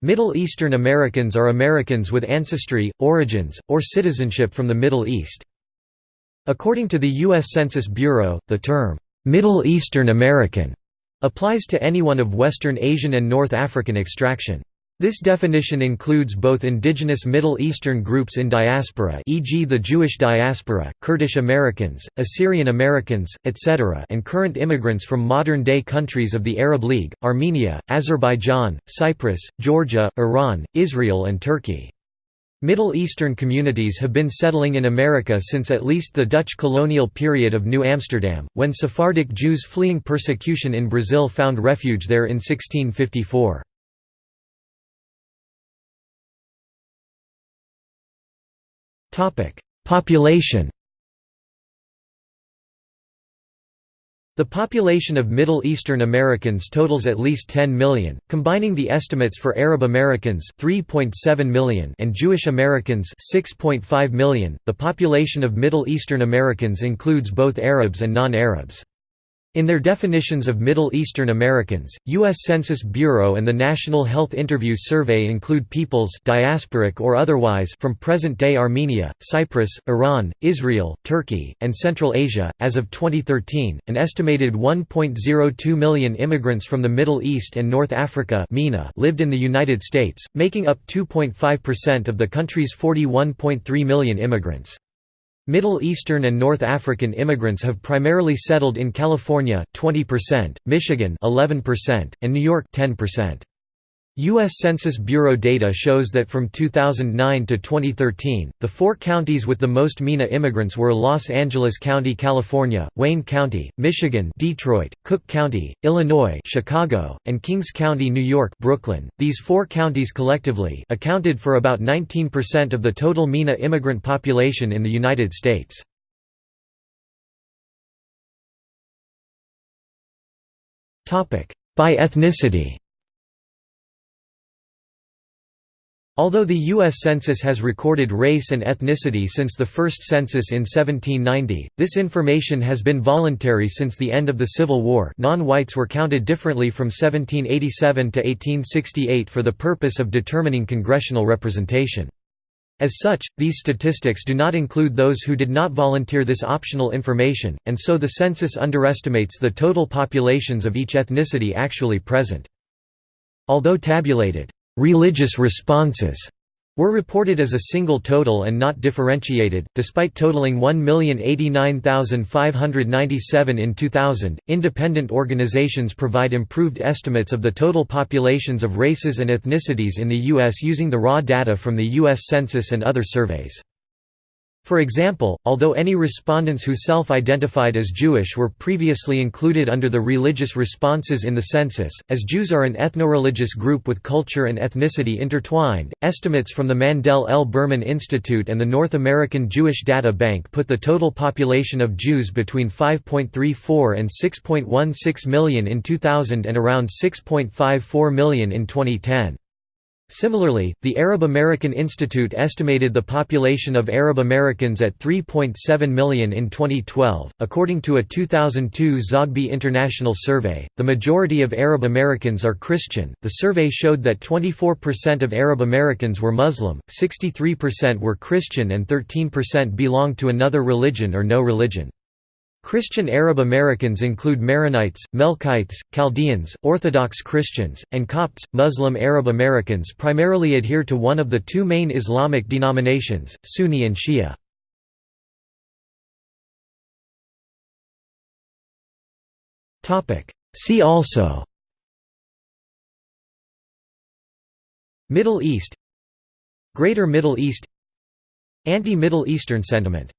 Middle Eastern Americans are Americans with ancestry, origins, or citizenship from the Middle East. According to the U.S. Census Bureau, the term, "'Middle Eastern American' applies to anyone of Western Asian and North African extraction. This definition includes both indigenous Middle Eastern groups in diaspora e.g. the Jewish diaspora, Kurdish Americans, Assyrian Americans, etc. and current immigrants from modern-day countries of the Arab League, Armenia, Azerbaijan, Cyprus, Georgia, Iran, Israel and Turkey. Middle Eastern communities have been settling in America since at least the Dutch colonial period of New Amsterdam, when Sephardic Jews fleeing persecution in Brazil found refuge there in 1654. Population The population of Middle Eastern Americans totals at least 10 million, combining the estimates for Arab Americans 3.7 million and Jewish Americans 6.5 million. The population of Middle Eastern Americans includes both Arabs and non-Arabs. In their definitions of Middle Eastern Americans, U.S. Census Bureau and the National Health Interview Survey include peoples diasporic or otherwise from present-day Armenia, Cyprus, Iran, Israel, Turkey, and Central Asia. As of 2013, an estimated 1.02 million immigrants from the Middle East and North Africa (MENA) lived in the United States, making up 2.5% of the country's 41.3 million immigrants. Middle Eastern and North African immigrants have primarily settled in California 20%, Michigan 11%, and New York 10%. U.S. Census Bureau data shows that from 2009 to 2013, the four counties with the most MENA immigrants were Los Angeles County, California, Wayne County, Michigan, Detroit, Cook County, Illinois, Chicago, and Kings County, New York, Brooklyn. These four counties collectively accounted for about 19% of the total MENA immigrant population in the United States. By ethnicity Although the U.S. Census has recorded race and ethnicity since the first census in 1790, this information has been voluntary since the end of the Civil War non-whites were counted differently from 1787 to 1868 for the purpose of determining congressional representation. As such, these statistics do not include those who did not volunteer this optional information, and so the census underestimates the total populations of each ethnicity actually present. Although tabulated religious responses were reported as a single total and not differentiated, despite totaling 1,089,597 in 2000. Independent organizations provide improved estimates of the total populations of races and ethnicities in the U.S. using the raw data from the U.S. Census and other surveys. For example, although any respondents who self-identified as Jewish were previously included under the religious responses in the census, as Jews are an ethno-religious group with culture and ethnicity intertwined, estimates from the Mandell L. Berman Institute and the North American Jewish Data Bank put the total population of Jews between 5.34 and 6.16 million in 2000 and around 6.54 million in 2010. Similarly, the Arab American Institute estimated the population of Arab Americans at 3.7 million in 2012. According to a 2002 Zogby International Survey, the majority of Arab Americans are Christian. The survey showed that 24% of Arab Americans were Muslim, 63% were Christian, and 13% belonged to another religion or no religion. Christian Arab Americans include Maronites, Melkites, Chaldeans, Orthodox Christians, and Copts. Muslim Arab Americans primarily adhere to one of the two main Islamic denominations, Sunni and Shia. See also Middle East Greater Middle East Anti-Middle Eastern sentiment